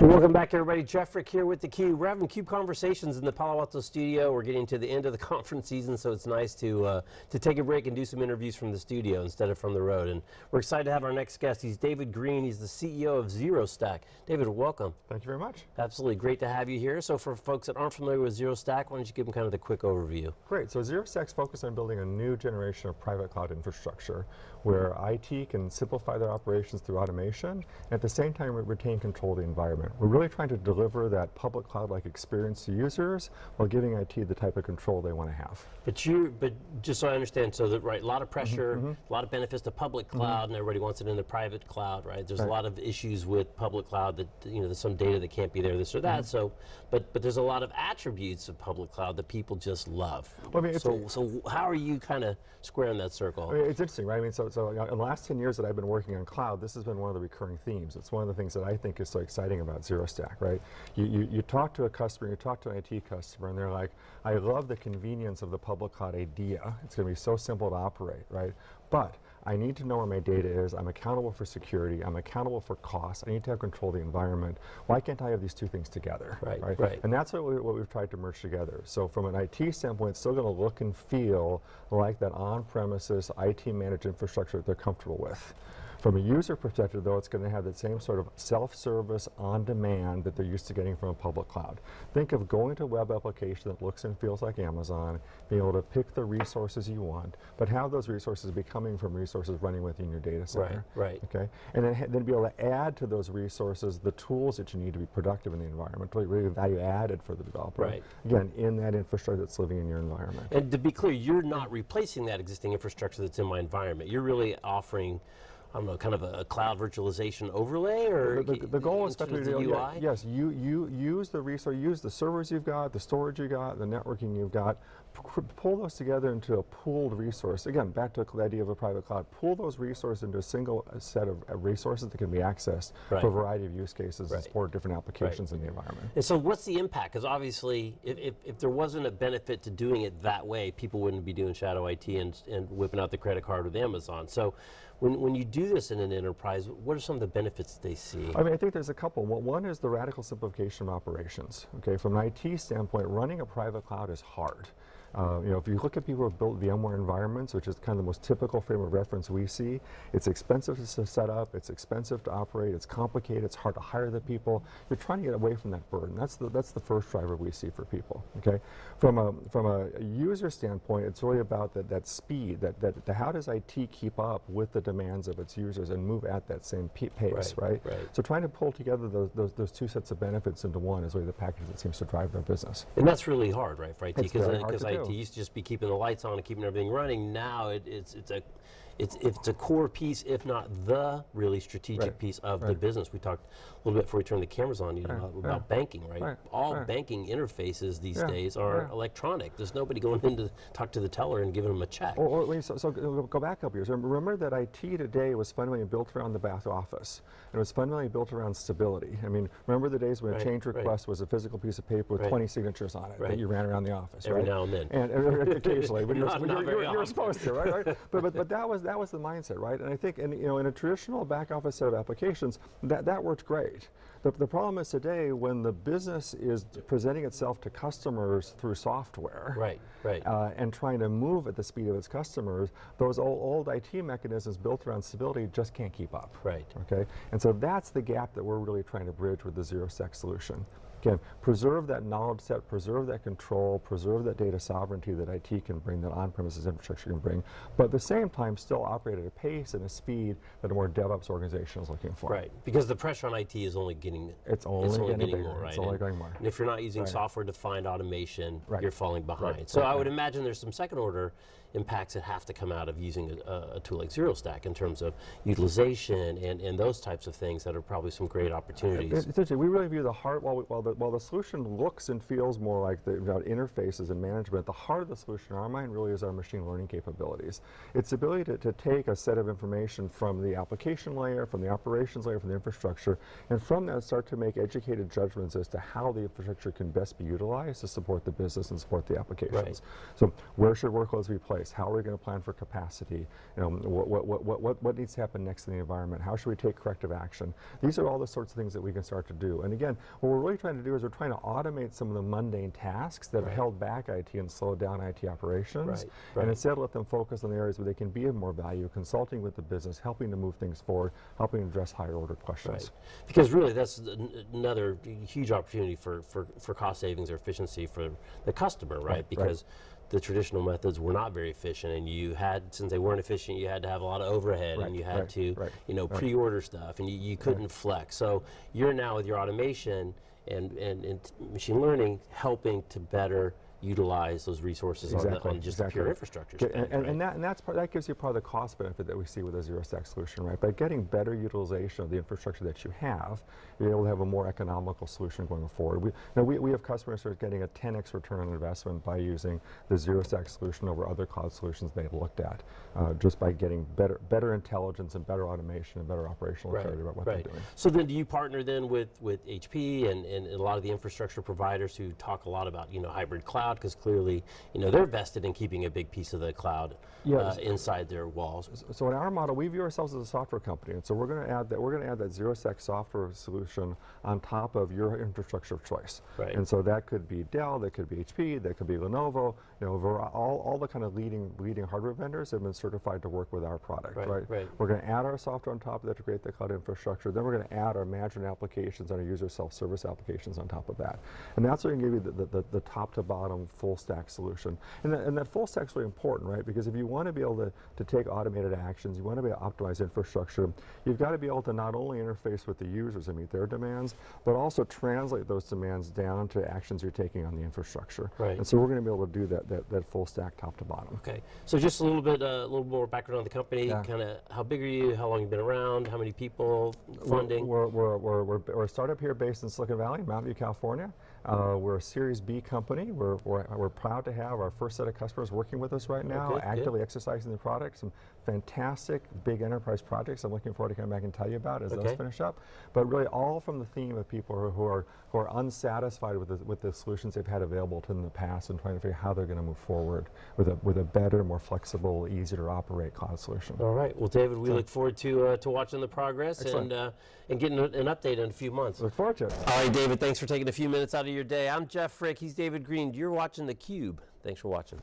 And welcome back everybody. Jeff Frick here with theCUBE. We're having CUBE conversations in the Palo Alto studio. We're getting to the end of the conference season, so it's nice to, uh, to take a break and do some interviews from the studio instead of from the road. And we're excited to have our next guest. He's David Green. He's the CEO of ZeroStack. David, welcome. Thank you very much. Absolutely, great to have you here. So for folks that aren't familiar with ZeroStack, why don't you give them kind of the quick overview? Great, so ZeroStack's focused on building a new generation of private cloud infrastructure where IT can simplify their operations through automation and at the same time retain control of the environment. We're really trying to deliver that public cloud-like experience to users while giving IT the type of control they want to have. But you, but just so I understand, so that right, a lot of pressure, mm -hmm. a lot of benefits to public mm-hmm. cloud, mm -hmm. and everybody wants it in the private cloud, right? There's right. a lot of issues with public cloud that you know there's some data that can't be there, this or that. Mm -hmm. So, but but there's a lot of attributes of public cloud that people just love. Well, I mean, so so how are you kind of squaring that circle? I mean, it's interesting, right? I mean, so so uh, in the last 10 years that I've been working on cloud, this has been one of the recurring themes. It's one of the things that I think is so exciting about ZeroStack, right? You, you, you talk to a customer, you talk to an IT customer, and they're like, I love the convenience of the public cloud idea. It's going to be so simple to operate, right? But I need to know where my data is. I'm accountable for security. I'm accountable for costs. I need to have control of the environment. Why can't I have these two things together? Right, right. right. And that's what, we, what we've tried to merge together. So from an IT standpoint, it's still going to look and feel like that on-premises IT managed infrastructure that they're comfortable with. From a user perspective, though, it's going to have the same sort of self-service on-demand that they're used to getting from a public cloud. Think of going to a web application that looks and feels like Amazon, being able to pick the resources you want, but have those resources be coming from resources running within your data center. Right, right. Okay, and then, then be able to add to those resources the tools that you need to be productive in the environment, really value added for the developer. Right. Again, in that infrastructure that's living in your environment. And to be clear, you're not replacing that existing infrastructure that's in my environment. You're really offering I don't know, kind of a, cloud virtualization overlay, or the, the, the goal is to the UI. Yes, you you use the resource, use the servers you've got, the storage you got, the networking you've got, pull those together into a pooled resource. Again, back to the idea of a private cloud. Pull those resources into a single set of resources that can be accessed right. for a variety of use cases right. and support different applications right. in the environment. And so, what's the impact? Because obviously, if, if, if, there wasn't a benefit to doing it that way, people wouldn't be doing shadow IT and, and whipping out the credit card with Amazon. So. When, when you do this in an enterprise, what are some of the benefits they see? I mean, I think there's a couple. Well, one is the radical simplification of operations. Okay, from an IT standpoint, running a private cloud is hard. Uh, you know, if you look at people who have built VMware environments, which is kind of the most typical frame of reference we see, it's expensive to set up, it's expensive to operate, it's complicated, it's hard to hire the people. You're trying to get away from that burden. That's the, that's the first driver we see for people, okay? From a, from a user standpoint, it's really about that, that speed, that, that the, how does IT keep up with the demands of its users and move at that same pace, right, right? right? So trying to pull together those, those, those, two sets of benefits into one is really the package that seems to drive their business. And that's really hard, right, for IT? Because IT used to just be keeping the lights on and keeping everything running. Now it, it's, it's a it's, it's a core piece, if not the really strategic right. piece of right. the business. We talked a little bit before we turned the cameras on you right. about banking, right? All banking interfaces these yeah. days are electronic. There's nobody going in to talk to the teller and giving them a check. Or, or so, so, go back a couple years. Remember that IT today was fundamentally built around the back office. And it was fundamentally built around stability. I mean, remember the days when a change request was a physical piece of paper with 20 signatures on it that you ran around the office, Every now and then. And, and occasionally, when, not, you're, you're, you're, you're supposed to, right? right? but, but, but that was that was the mindset, right? And I think, in, you know, in a traditional back office set of applications, that, that worked great. The, the problem is today when the business is presenting itself to customers through software, right, right, uh, and trying to move at the speed of its customers, those old, old IT mechanisms built around stability just can't keep up. Right. Okay, and so that's the gap that we're really trying to bridge with the ZeroStack solution. Again, preserve that knowledge set, preserve that control, preserve that data sovereignty that IT can bring, that on-premises infrastructure can bring, but at the same time still operate at a pace and a speed that a more DevOps organization is looking for. Right, because the pressure on IT is only getting, it's only, it's only getting, getting more, right? It's only going more. And if you're not using right. software-defined automation, right. you're falling behind. Right. So I would imagine there's some second order impacts that have to come out of using a, a, tool like ZeroStack in terms of utilization and, and those types of things that are probably some great opportunities. Essentially, we really view the heart, while, we, while the, while the solution looks and feels more like the know, interfaces and management, the heart of the solution in our mind really is our machine learning capabilities. It's the ability to, to take a set of information from the application layer, from the operations layer, from the infrastructure, and from that start to make educated judgments as to how the infrastructure can best be utilized to support the business and support the applications. Right. So where should workloads be placed? How are we going to plan for capacity? You know, what, what, what, what, what, what needs to happen next in the environment? How should we take corrective action? These are all the sorts of things that we can start to do. And again, what we're really trying to do is we're trying to automate some of the mundane tasks that have held back IT and slowed down IT operations. Right, right. And instead let them focus on the areas where they can be of more value, consulting with the business, helping to move things forward, helping address higher order questions. Right. Because really, that's another huge opportunity for, for, for cost savings or efficiency for the customer, right? right. Because the traditional methods were not very efficient, and you had, since they weren't efficient, you had to have a lot of overhead, Right, and you had right, to, right, you know, right. pre-order stuff, and you, you couldn't flex. So you're now with your automation and, and, and machine learning helping to better utilize those resources on, the, Exactly, on just the pure infrastructure Get- and, right? and that, and that's part, that gives you part of the cost benefit that we see with a ZeroStack solution, right? By getting better utilization of the infrastructure that you have, you're able to have a more economical solution going forward. We, know, we, we have customers who are getting a 10x return on investment by using the ZeroStack solution over other cloud solutions they've looked at, uh, just by getting better, better intelligence and better automation and better operational Right, clarity about what right. they're doing. So then do you partner then with, with HP and, and a lot of the infrastructure providers who talk a lot about, you know, hybrid cloud because clearly, you know, they're vested in keeping a big piece of the cloud uh, inside their walls. So in our model, we view ourselves as a software company, and so we're going to add that we're going to add that ZeroStack software solution on top of your infrastructure of choice. Right. And so that could be Dell, that could be HP, that could be Lenovo. You know, all, all the kind of leading leading hardware vendors have been certified to work with our product. Right, Right. right. We're going to add our software on top of that to create the cloud infrastructure. Then we're going to add our management applications and our user self-service applications on top of that. And that's what can give you the, the, the, the top to bottom full stack solution. And that, and that full stack is really important, right? Because if you want to be able to, to take automated actions, you want to be able to optimize infrastructure, you've got to be able to not only interface with the users and meet their demands, but also translate those demands down to actions you're taking on the infrastructure. Right. And so we're going to be able to do that, that, that full stack top to bottom. Okay, so just a little bit, uh, a little more background on the company. Yeah. Kind of, how big are you? How long you been around? How many people? Funding? We're, we're, we're, we're, we're a startup here based in Silicon Valley, Mountain View, California. Uh, we're a Series B company. We're, we're, we're proud to have our first set of customers working with us right now, good. actively exercising the product. Some fantastic big enterprise projects I'm looking forward to coming back and tell you about as Okay. those finish up. But really all from the theme of people who, who are, who are unsatisfied with the, with the solutions they've had available to them in the past and trying to figure out how they're going to move forward with a, with a better, more flexible, easier to operate cloud solution. All right. Well, David, we look forward to uh, to watching the progress Excellent. and uh, and getting an update in a few months. Look forward to it. All right, David. Thanks for taking a few minutes out of your day. I'm Jeff Frick. He's David Green. You're watching theCUBE. Thanks for watching.